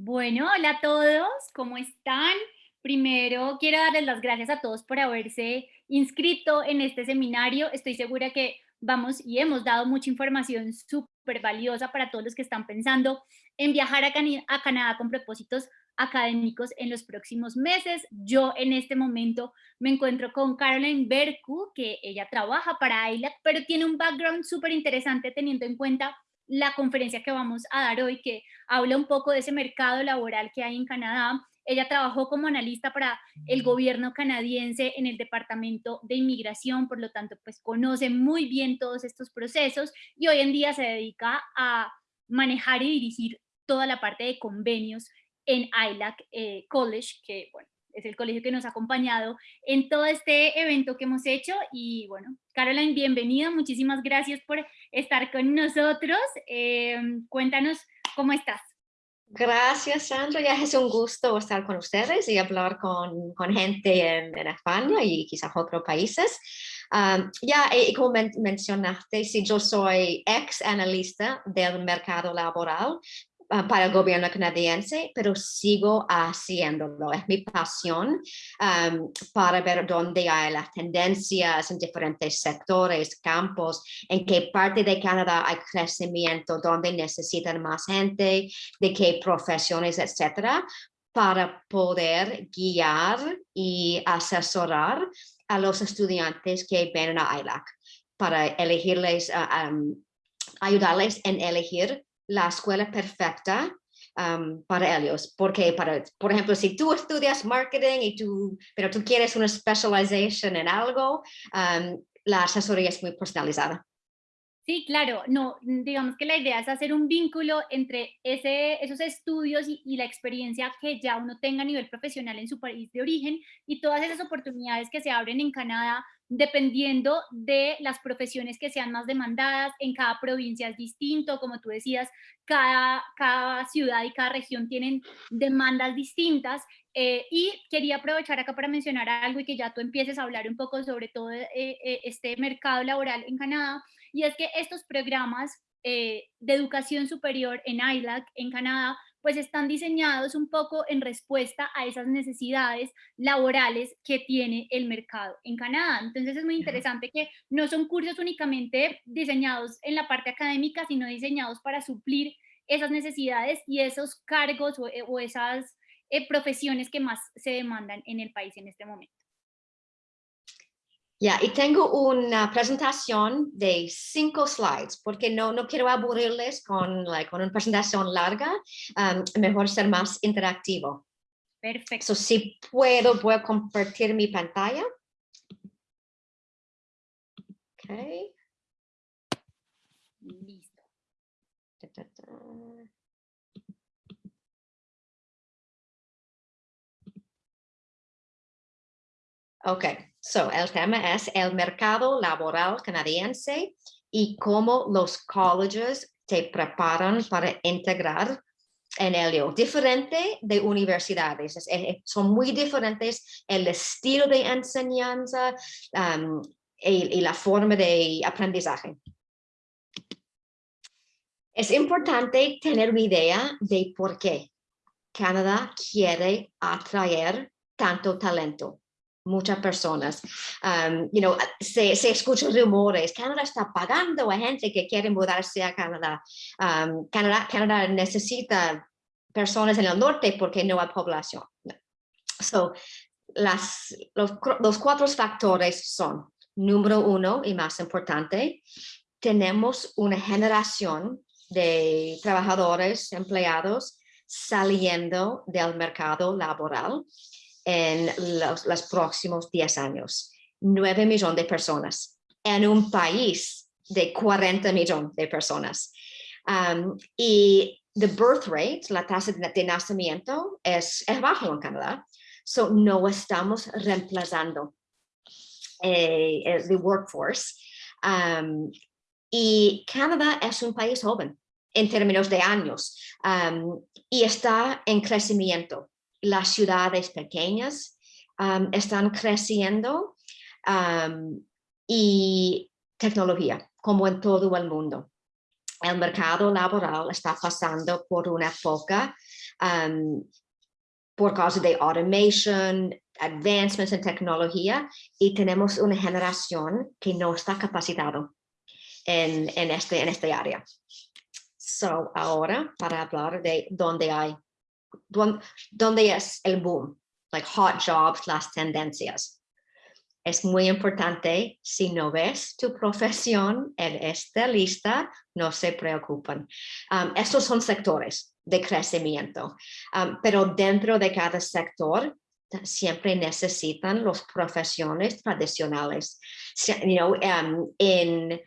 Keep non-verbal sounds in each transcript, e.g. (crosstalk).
Bueno, hola a todos, ¿cómo están? Primero quiero darles las gracias a todos por haberse inscrito en este seminario. Estoy segura que vamos y hemos dado mucha información súper valiosa para todos los que están pensando en viajar a, Canadá con propósitos académicos en los próximos meses. Yo en este momento me encuentro con Caroline Berku, que ella trabaja para ILAC, pero tiene un background súper interesante teniendo en cuenta la conferencia que vamos a dar hoy, que habla un poco de ese mercado laboral que hay en Canadá. Ella trabajó como analista para el gobierno canadiense en el Departamento de Inmigración, por lo tanto, pues conoce muy bien todos estos procesos y hoy en día se dedica a manejar y dirigir toda la parte de convenios en ILAC eh, College, que bueno, es el colegio que nos ha acompañado en todo este evento que hemos hecho. Y bueno, Caroline, bienvenida, muchísimas gracias por estar con nosotros. Eh, cuéntanos cómo estás. Gracias, Sandra. Ya es un gusto estar con ustedes y hablar con, con gente en, España y quizás otros países. Um, ya, y como mencionaste, si yo soy ex analista del mercado laboral, para el gobierno canadiense, pero sigo haciéndolo. Es mi pasión para ver dónde hay las tendencias en diferentes sectores, campos, en qué parte de Canadá hay crecimiento, dónde necesitan más gente, de qué profesiones, etcétera, para poder guiar y asesorar a los estudiantes que vienen a ILAC para elegirles, ah, ayudarles en elegir la escuela perfecta um, para ellos, porque para, por ejemplo, si tú estudias marketing y tú, pero tú quieres una especialización en algo, um, la asesoría es muy personalizada. Sí, claro, no, digamos que la idea es hacer un vínculo entre ese, esos estudios y, la experiencia que ya uno tenga a nivel profesional en su país de origen y todas esas oportunidades que se abren en Canadá dependiendo de las profesiones que sean más demandadas, en cada provincia es distinto, como tú decías, cada, cada ciudad y cada región tienen demandas distintas, eh, y quería aprovechar acá para mencionar algo y que ya tú empieces a hablar un poco sobre todo eh, eh, este mercado laboral en Canadá, y es que estos programas de educación superior en ILAC, en Canadá, pues están diseñados un poco en respuesta a esas necesidades laborales que tiene el mercado en Canadá. Entonces es muy interesante que no son cursos únicamente diseñados en la parte académica, sino diseñados para suplir esas necesidades y esos cargos o, eh, esas eh, profesiones que más se demandan en el país en este momento. Ya, y tengo una presentación de cinco slides, porque no, no quiero aburrirles con, con una presentación larga, um, mejor ser más interactivo. Perfecto. si puedo, voy a compartir mi pantalla. Okay. Listo. Ok, so el tema es el mercado laboral canadiense y cómo los colleges te preparan para integrar en ello. Diferente de universidades, son muy diferentes el estilo de enseñanza um, y, y la forma de aprendizaje. Es importante tener una idea de por qué Canadá quiere atraer tanto talento muchas personas. Um, you know, se, se escuchan rumores, Canadá está pagando a gente que quiere mudarse a Canadá. Um, Canadá, Canadá necesita personas en el norte porque no hay población. So, las, los, los cuatro factores son, número uno y más importante, tenemos una generación de trabajadores, empleados, saliendo del mercado laboral en los, próximos 10 años. 9 millones de personas en un país de 40 millones de personas. Um, y the birth rate, la tasa de, nacimiento, es, es bajo en Canadá. So no estamos reemplazando eh, el workforce. Um, y Canadá es un país joven en términos de años um, y está en crecimiento las ciudades pequeñas están creciendo y tecnología, como en todo el mundo. el mercado laboral está pasando por una época por causa de automation, advancements en tecnología y tenemos una generación que no está capacitado en, en, este, en este área. So, ahora para hablar de dónde hay, dónde, es el boom, like hot jobs, las tendencias es muy importante, si no ves tu profesión en esta lista, no se preocupen. Um, estos son sectores de crecimiento, um, pero dentro de cada sector siempre necesitan las profesiones tradicionales. You know, um, en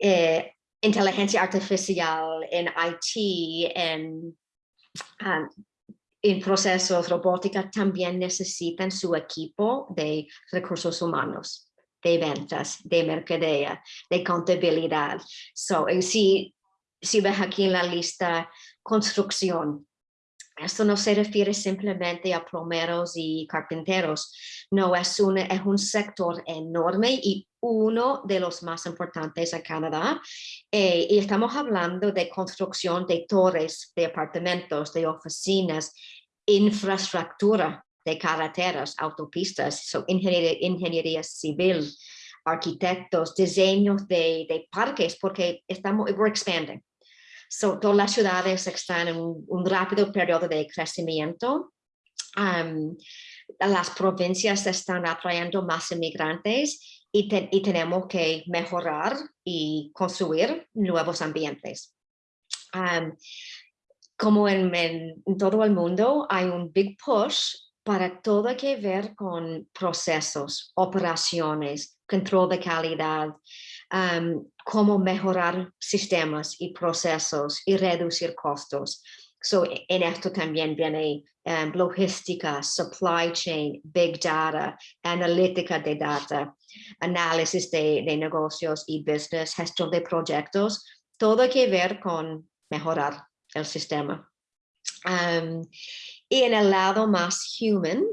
eh, inteligencia artificial, en IT, en en procesos robótica también necesitan su equipo de recursos humanos, de ventas, de mercadea, de contabilidad. So, si, si ves aquí en la lista construcción, esto no se refiere simplemente a plomeros y carpinteros, no, es un, es un sector enorme y uno de los más importantes en Canadá. Eh, y estamos hablando de construcción de torres, de apartamentos, de oficinas, infraestructura de carreteras, autopistas, so ingeniería, ingeniería civil, arquitectos, diseños de, de, parques, porque estamos, we're expanding. So, todas las ciudades están en un, rápido periodo de crecimiento. Um, las provincias están atrayendo más inmigrantes y, y, tenemos que mejorar y construir nuevos ambientes. Um, como en, en, todo el mundo hay un big push para todo que ver con procesos, operaciones, control de calidad, um, cómo mejorar sistemas y procesos y reducir costos. So, en esto también viene um, logística, supply chain, big data, analítica de data, análisis de, negocios y business, gestión de proyectos, todo que ver con mejorar el sistema. y en el lado más human,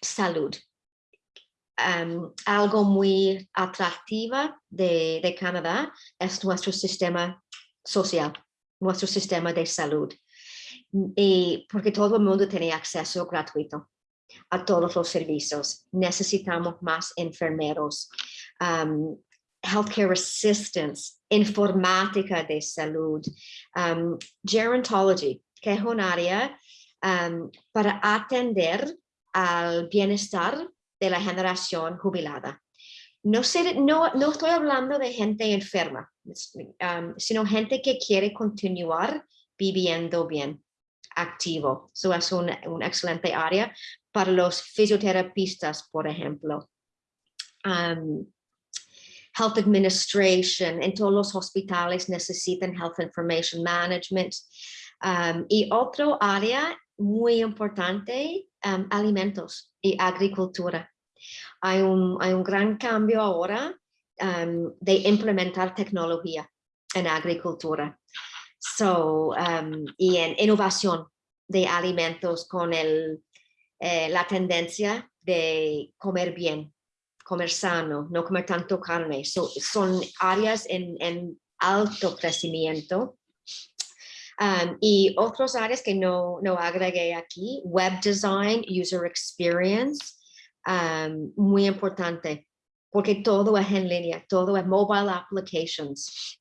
salud. Algo muy atractiva de, de, Canadá es nuestro sistema social, nuestro sistema de salud. Y porque todo el mundo tiene acceso gratuito a todos los servicios. Necesitamos más enfermeros, healthcare assistance, informática de salud, um, gerontology, que es un área um, para atender al bienestar de la generación jubilada. No, estoy hablando de gente enferma, um, sino gente que quiere continuar viviendo bien, activo. Eso es un excelente área para los fisioterapistas, por ejemplo. Um, health administration, en todos los hospitales necesitan health information management. Um, y otro área muy importante, um, alimentos y agricultura. Hay un, hay un gran cambio ahora um, de implementar tecnología en agricultura. So, y en innovación de alimentos con el, eh, la tendencia de comer bien, comer sano, no comer tanto carne. son áreas en, en, alto crecimiento. Um, y otras áreas que no, no agregué aquí, web design, user experience, um, muy importante, porque todo es en línea, todo es mobile applications.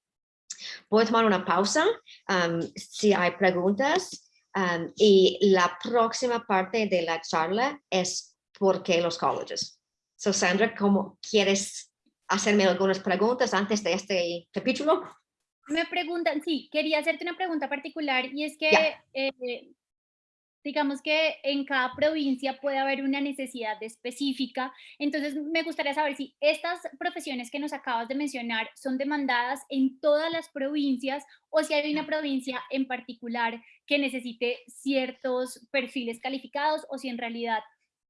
Voy a tomar una pausa um, si hay preguntas y la próxima parte de la charla es por qué los colleges. So, Sandra, ¿cómo quieres hacerme algunas preguntas antes de este capítulo? Me preguntan, sí, quería hacerte una pregunta particular y es que, eh, digamos que en cada provincia puede haber una necesidad específica, entonces me gustaría saber si estas profesiones que nos acabas de mencionar son demandadas en todas las provincias o si hay una provincia en particular que necesite ciertos perfiles calificados o si en realidad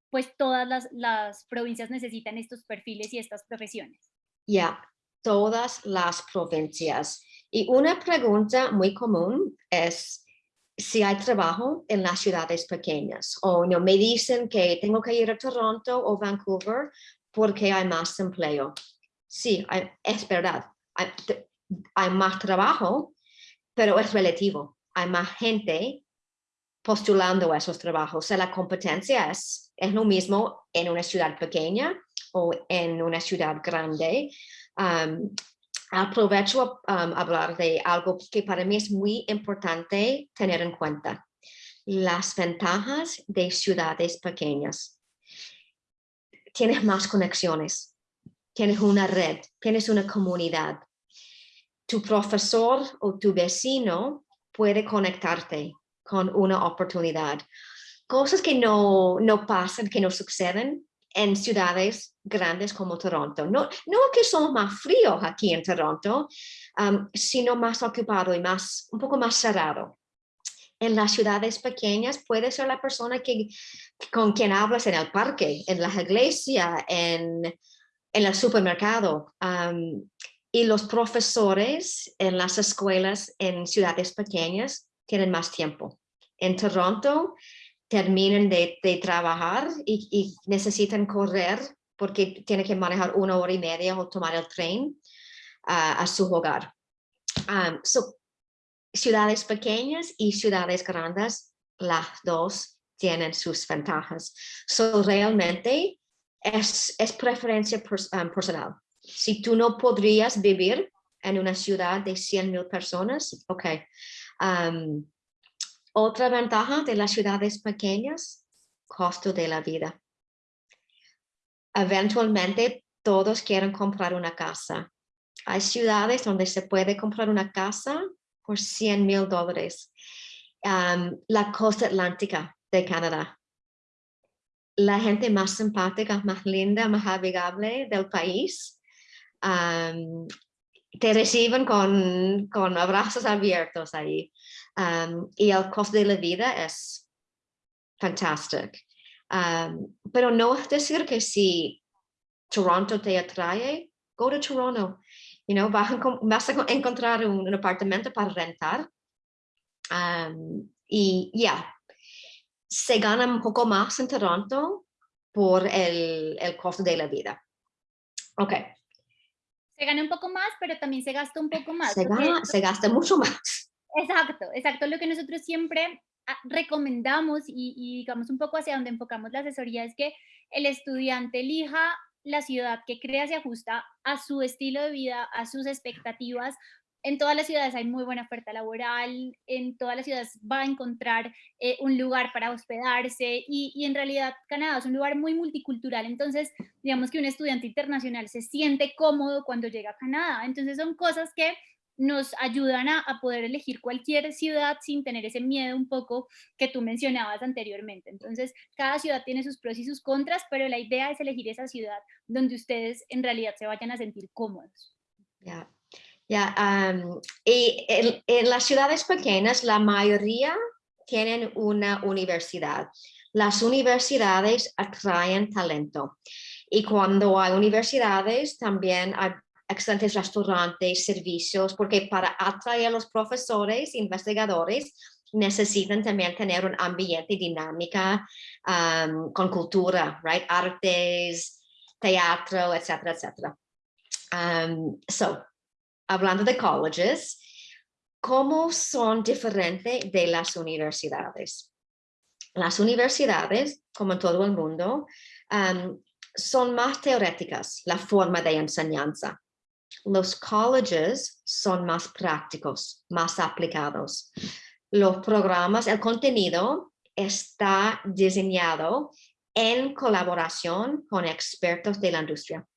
pues todas las, las provincias necesitan estos perfiles y estas profesiones. Ya, todas las provincias. Y una pregunta muy común es si hay trabajo en las ciudades pequeñas o no me dicen que tengo que ir a Toronto o Vancouver porque hay más empleo. Sí, es verdad. hay más trabajo, pero es relativo. Hay más gente postulando esos trabajos. La competencia es, es lo mismo en una ciudad pequeña o en una ciudad grande. Um, aprovecho a um, hablar de algo que para mí es muy importante tener en cuenta. Las ventajas de ciudades pequeñas. Tienes más conexiones, tienes una red, tienes una comunidad. Tu profesor o tu vecino puede conectarte con una oportunidad. Cosas que no, no pasan, que no suceden en ciudades grandes como Toronto. No, no que son más fríos aquí en Toronto, um, sino más ocupado y más, un poco más cerrado. En las ciudades pequeñas puede ser la persona que, con quien hablas en el parque, en la iglesia, en, en el supermercado. Um, y los profesores en las escuelas en ciudades pequeñas tienen más tiempo. En Toronto terminan de, trabajar y, necesitan correr porque tienen que manejar una hora y media o tomar el tren a su hogar. Um, ciudades pequeñas y ciudades grandes, las dos tienen sus ventajas. So, realmente es, es preferencia um, personal. Si tú no podrías vivir en una ciudad de 100 mil personas, ok. Um, otra ventaja de las ciudades pequeñas, costo de la vida. Eventualmente todos quieren comprar una casa. Hay ciudades donde se puede comprar una casa por 100 mil dólares. la costa atlántica de Canadá. La gente más simpática, más linda, más amigable del país. te reciben con, con abrazos abiertos ahí y el costo de la vida es fantástico. pero no es decir que si Toronto te atrae, go to Toronto. You know, vas, a, encontrar un, apartamento para rentar. y ya, se gana un poco más en Toronto por el, el costo de la vida. Ok. Se gana un poco más, pero también se gasta un poco más. Se, se gasta mucho más. Exacto, exacto. Lo que nosotros siempre ah, recomendamos y, digamos un poco hacia donde enfocamos la asesoría es que el estudiante elija la ciudad que crea se ajusta a su estilo de vida, a sus expectativas. En todas las ciudades hay muy buena oferta laboral, en todas las ciudades va a encontrar eh, un lugar para hospedarse y, y en realidad Canadá es un lugar muy multicultural, entonces digamos que un estudiante internacional se siente cómodo cuando llega a Canadá, entonces son cosas que nos ayudan a, poder elegir cualquier ciudad sin tener ese miedo un poco que tú mencionabas anteriormente. Entonces, cada ciudad tiene sus pros y sus contras, pero la idea es elegir esa ciudad donde ustedes en realidad se vayan a sentir cómodos. Ya, ya. y en, las ciudades pequeñas, la mayoría tienen una universidad. Las universidades atraen talento. Y cuando hay universidades, también hay excelentes restaurantes, servicios, porque para atraer a los profesores, investigadores, necesitan también tener un ambiente dinámica um, con cultura, right? Artes, teatro, etcétera, etcétera. So, hablando de colleges, ¿cómo son diferentes de las universidades? Las universidades, como en todo el mundo, um, son más teóricas la forma de enseñanza los colleges son más prácticos, más aplicados. Los programas, el contenido está diseñado en colaboración con expertos de la industria.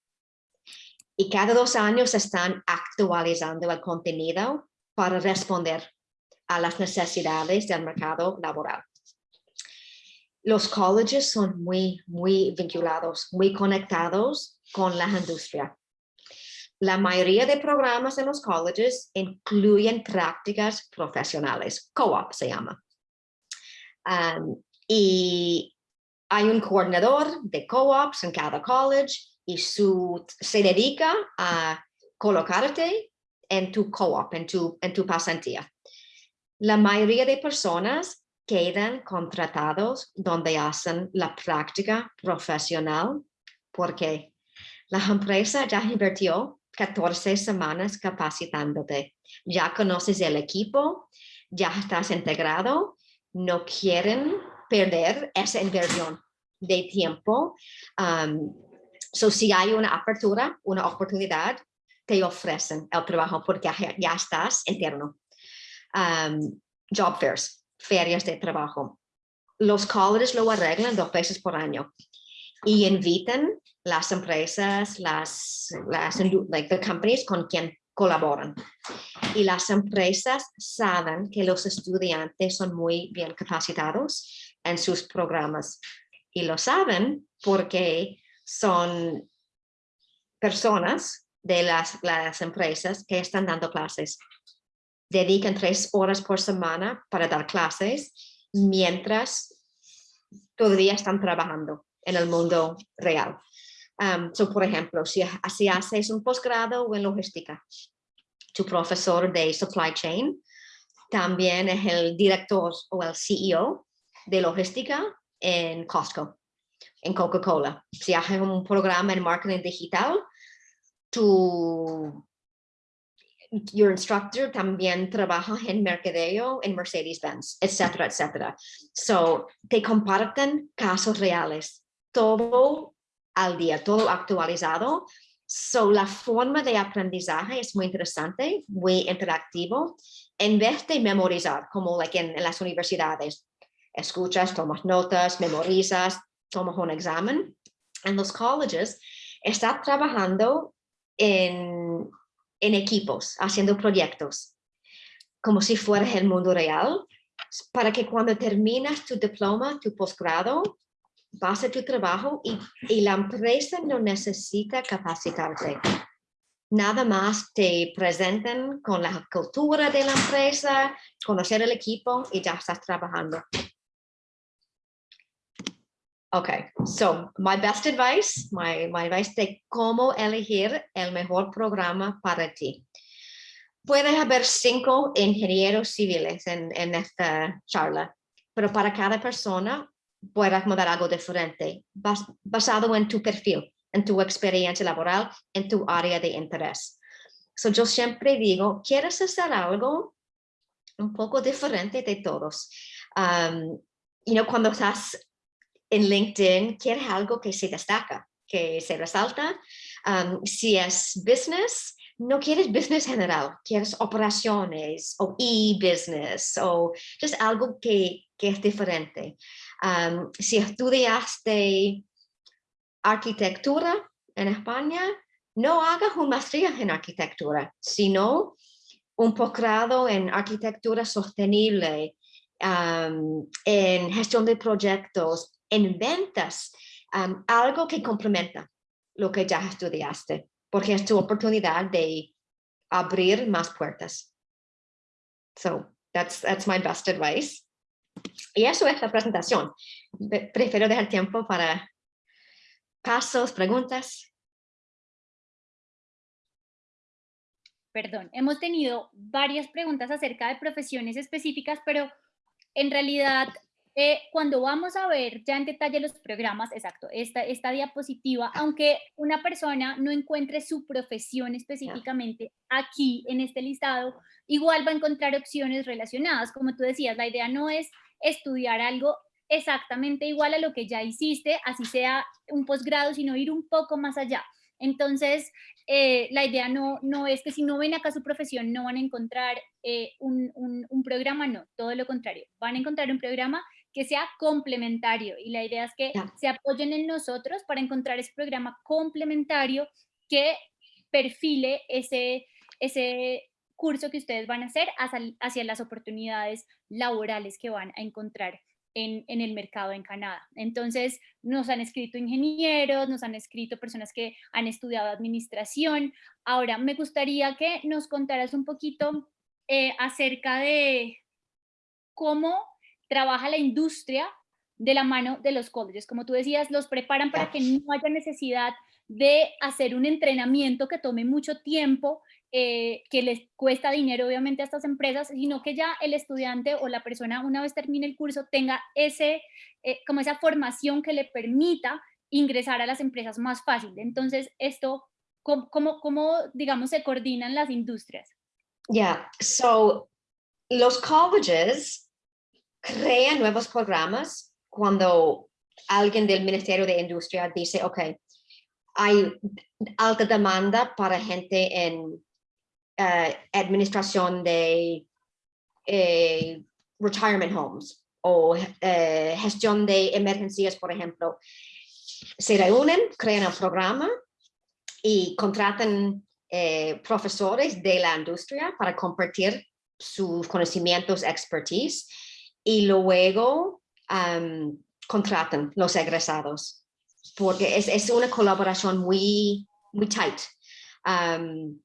Y cada dos años están actualizando el contenido para responder a las necesidades del mercado laboral. Los colleges son muy, muy vinculados, muy conectados con la industria. La mayoría de programas en los colleges incluyen prácticas profesionales, co-op se llama. y hay un coordinador de co-ops en cada college y su, se dedica a colocarte en tu co-op, en tu, en tu pasantía. La mayoría de personas quedan contratados donde hacen la práctica profesional porque la (laughs) empresa ya invirtió 14 semanas capacitándote. Ya conoces el equipo, ya estás integrado, no quieren perder esa inversión de tiempo. So si hay una apertura, una oportunidad, te ofrecen el trabajo porque ya, estás interno. Job fairs, ferias de trabajo. Los colleges lo arreglan dos veces por año y invitan las empresas, las, las like the companies con quien colaboran. Y las empresas saben que los estudiantes son muy bien capacitados en sus programas. Y lo saben porque son personas de las, las empresas que están dando clases. Dedican tres horas por semana para dar clases mientras todavía están trabajando en el mundo real. Um, so, por ejemplo, si, si haces un posgrado en logística, tu profesor de supply chain también es el director o el CEO de logística en Costco, en Coca-Cola. Si haces un programa en marketing digital, tu your instructor también trabaja en mercadeo en Mercedes-Benz, etcétera, etcétera. So, te comparten casos reales, todo al día, todo actualizado. So, la forma de aprendizaje es muy interesante, muy interactivo, en vez de memorizar, como en, las universidades. Escuchas, tomas notas, memorizas, tomas un examen. En los colleges, está trabajando en en equipos, haciendo proyectos, como si fuera el mundo real, para que cuando terminas tu diploma, tu posgrado, vas a tu trabajo y, y la empresa no necesita capacitarte. Nada más te presentan con la cultura de la empresa, conocer el equipo y ya estás trabajando. Okay, so my best advice, my, my advice de cómo elegir el mejor programa para ti. Puede haber cinco ingenieros civiles en, en esta charla, pero para cada persona puede acomodar algo diferente, basado en tu perfil, en tu experiencia laboral, en tu área de interés. So yo siempre digo, ¿quieres hacer algo un poco diferente de todos? Um, you know, cuando estás en LinkedIn quieres algo que se destaca, que se resalta. Um, si es business, no quieres business general, quieres operaciones o e-business o just algo que, que es diferente. Um, si estudiaste arquitectura en España, no hagas una maestría en arquitectura, sino un posgrado en arquitectura sostenible, en gestión de proyectos, en ventas algo que complementa lo que ya estudiaste, porque es tu oportunidad de abrir más puertas. So that's, that's my best advice. Y eso es la presentación. Prefiero dejar tiempo para casos, preguntas. Perdón, hemos tenido varias preguntas acerca de profesiones específicas, pero en realidad eh, cuando vamos a ver ya en detalle los programas, exacto, esta, esta diapositiva, aunque una persona no encuentre su profesión específicamente aquí en este listado, igual va a encontrar opciones relacionadas. Como tú decías, la idea no es estudiar algo exactamente igual a lo que ya hiciste, así sea un posgrado, sino ir un poco más allá. Entonces, eh, la idea no, no es que si no ven acá su profesión no van a encontrar eh, un, un, programa, no, todo lo contrario, van a encontrar un programa que sea complementario y la idea es que se apoyen en nosotros para encontrar ese programa complementario que perfile ese, ese curso que ustedes van a hacer hacia, las oportunidades laborales que van a encontrar en, en, el mercado en Canadá. Entonces, nos han escrito ingenieros, nos han escrito personas que han estudiado administración. Ahora, me gustaría que nos contaras un poquito eh, acerca de cómo trabaja la industria de la mano de los colleges. Como tú decías, los preparan para que no haya necesidad de hacer un entrenamiento que tome mucho tiempo, eh, que les cuesta dinero obviamente a estas empresas, sino que ya el estudiante o la persona una vez termine el curso tenga ese, eh, como esa formación que le permita ingresar a las empresas más fácil. Entonces, esto, ¿Cómo, cómo, cómo digamos, se coordinan las industrias? Yeah, so los colleges crean nuevos programas cuando alguien del Ministerio de Industria dice, ok, hay alta demanda para gente en eh, administración de eh, retirement homes o eh, gestión de emergencias, por ejemplo. Se reúnen, crean un programa y contratan profesores de la industria para compartir sus conocimientos, expertise, y luego contratan los egresados, porque es, es, una colaboración muy, muy tight. Um,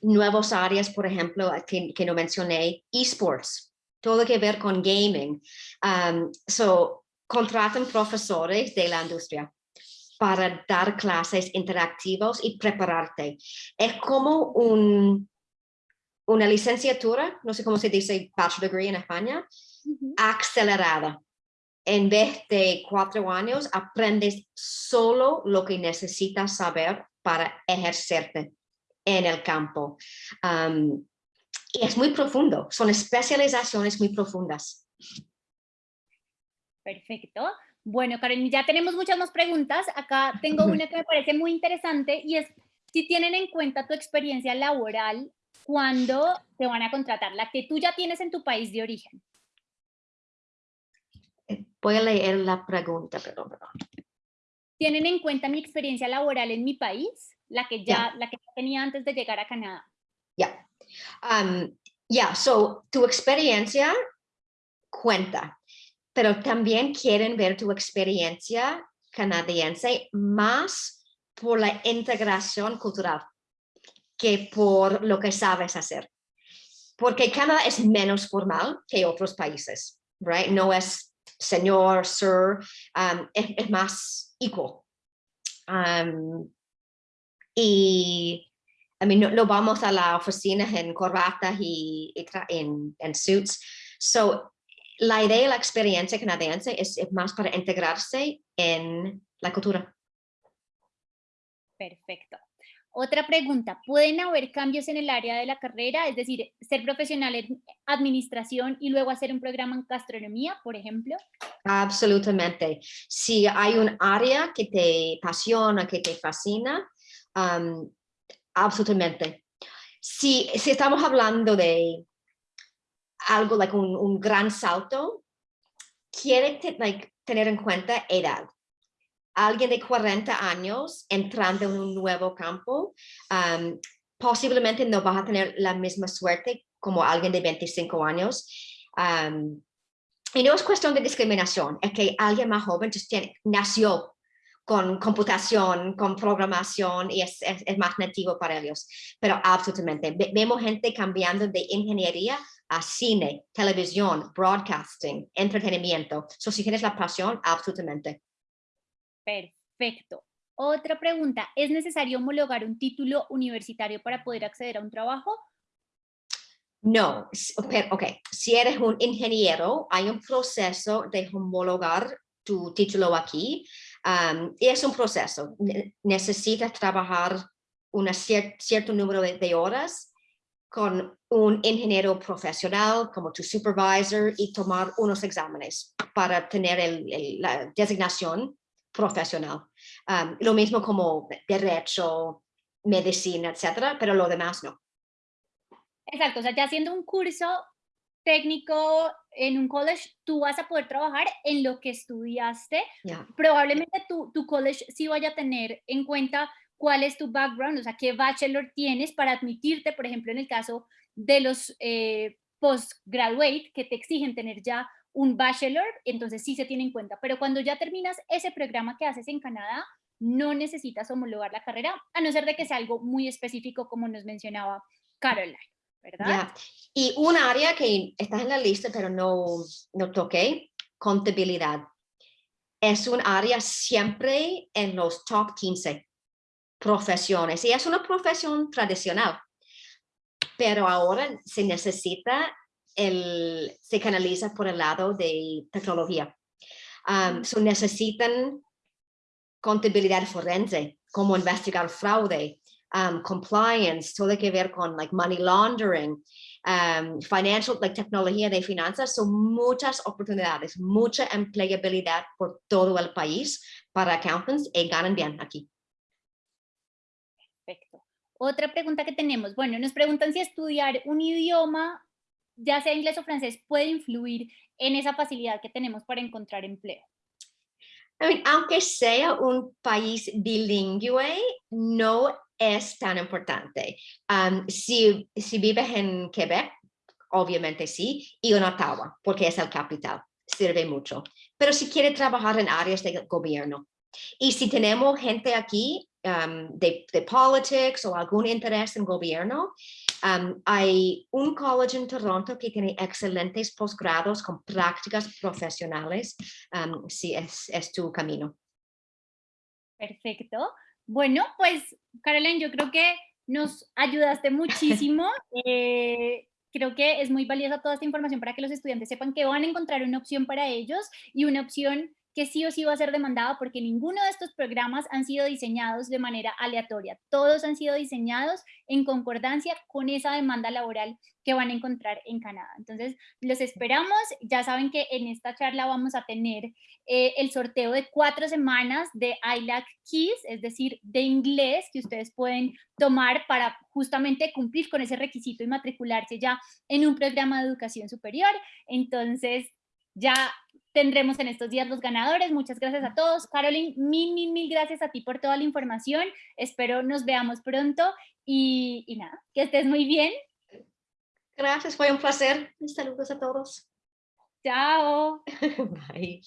nuevos áreas, por ejemplo, que, que no mencioné, esports, todo que ver con gaming. Um, so, contratan profesores de la industria para dar clases interactivas y prepararte. Es como un, una licenciatura, no sé cómo se dice bachelor degree en España, acelerada en vez de cuatro años, aprendes solo lo que necesitas saber para ejercerte en el campo. y es muy profundo, son especializaciones muy profundas. Perfecto. Bueno, Karen, ya tenemos muchas más preguntas. Acá tengo una que me parece muy interesante y es si tienen en cuenta tu experiencia laboral cuando te van a contratar, la que tú ya tienes en tu país de origen. Voy a leer la pregunta, perdón, perdón. ¿Tienen en cuenta mi experiencia laboral en mi país? La que ya, la que tenía antes de llegar a Canadá. Ya. Um, ya, so, tu experiencia cuenta, pero también quieren ver tu experiencia canadiense más por la integración cultural que por lo que sabes hacer. Porque Canadá es menos formal que otros países, right? No es señor, sir, um, es, más equal. Um, y I mean, no, vamos a la oficina en corbatas y, en, en, suits. So, la idea y la experiencia canadiense es, es más para integrarse en la cultura. Perfecto. Otra pregunta, ¿pueden haber cambios en el área de la carrera? Es decir, ser profesional en administración y luego hacer un programa en gastronomía, por ejemplo. Absolutamente. Si hay un área que te apasiona, que te fascina, absolutamente. Si, estamos hablando de algo, like un, un gran salto, quiere like, tener en cuenta edad alguien de 40 años entrando en un nuevo campo, um, posiblemente no vas a tener la misma suerte como alguien de 25 años. Um, y no es cuestión de discriminación, es que alguien más joven tiene, nació con computación, con programación y es, es, más nativo para ellos. Pero absolutamente, vemos gente cambiando de ingeniería a cine, televisión, broadcasting, entretenimiento. So, si tienes la pasión, absolutamente. Perfecto. Otra pregunta, ¿es necesario homologar un título universitario para poder acceder a un trabajo? No, ok, si eres un ingeniero, hay un proceso de homologar tu título aquí. y es un proceso, necesitas trabajar un cierto número de, horas con un ingeniero profesional como tu supervisor y tomar unos exámenes para tener la designación profesional. lo mismo como derecho, medicina, etcétera, pero lo demás no. Exacto, o sea, ya haciendo un curso técnico en un college, tú vas a poder trabajar en lo que estudiaste. Probablemente tu, tu college sí vaya a tener en cuenta cuál es tu background, o sea, qué bachelor tienes para admitirte, por ejemplo, en el caso de los eh, postgraduate, que te exigen tener ya un bachelor, entonces sí se tiene en cuenta. Pero cuando ya terminas ese programa que haces en Canadá, no necesitas homologar la carrera, a no ser de que sea algo muy específico, como nos mencionaba Caroline, ¿verdad? Y un área que está en la lista, pero no, no toqué, contabilidad. Es un área siempre en los top 15 profesiones y es una profesión tradicional, pero ahora se necesita el, se canaliza por el lado de tecnología. Um, necesitan contabilidad forense, cómo investigar fraude, um, compliance, todo que ver con like money laundering, um, financial, like tecnología de finanzas, son muchas oportunidades, mucha empleabilidad por todo el país para accountants y ganan bien aquí. Perfecto. Otra pregunta que tenemos, bueno, nos preguntan si estudiar un idioma, ya sea inglés o francés, puede influir en esa facilidad que tenemos para encontrar empleo. I mean, aunque sea un país bilingüe, no es tan importante. Um, si, si vives en Quebec, obviamente sí, y en Ottawa, porque es el capital, sirve mucho. Pero si quiere trabajar en áreas de gobierno, y si tenemos gente aquí um, de, de politics o algún interés en gobierno, um, hay un college en Toronto que tiene excelentes posgrados con prácticas profesionales, um, si es, es tu camino. Perfecto. Bueno, pues, Carolyn, yo creo que nos ayudaste muchísimo. (laughs) Eh, creo que es muy valiosa toda esta información para que los estudiantes sepan que van a encontrar una opción para ellos y una opción que sí o sí va a ser demandada porque ninguno de estos programas han sido diseñados de manera aleatoria. Todos han sido diseñados en concordancia con esa demanda laboral que van a encontrar en Canadá. Entonces, los esperamos. Ya saben que en esta charla vamos a tener eh, el sorteo de cuatro semanas de ILAC Keys, es decir, de inglés que ustedes pueden tomar para justamente cumplir con ese requisito y matricularse ya en un programa de educación superior. Entonces, ya tendremos en estos días los ganadores. Muchas gracias a todos. Caroline, mil, mil, mil gracias a ti por toda la información. Espero nos veamos pronto y, y nada, que estés muy bien. Gracias, fue un placer. Saludos a todos. Chao. (laughs) Bye.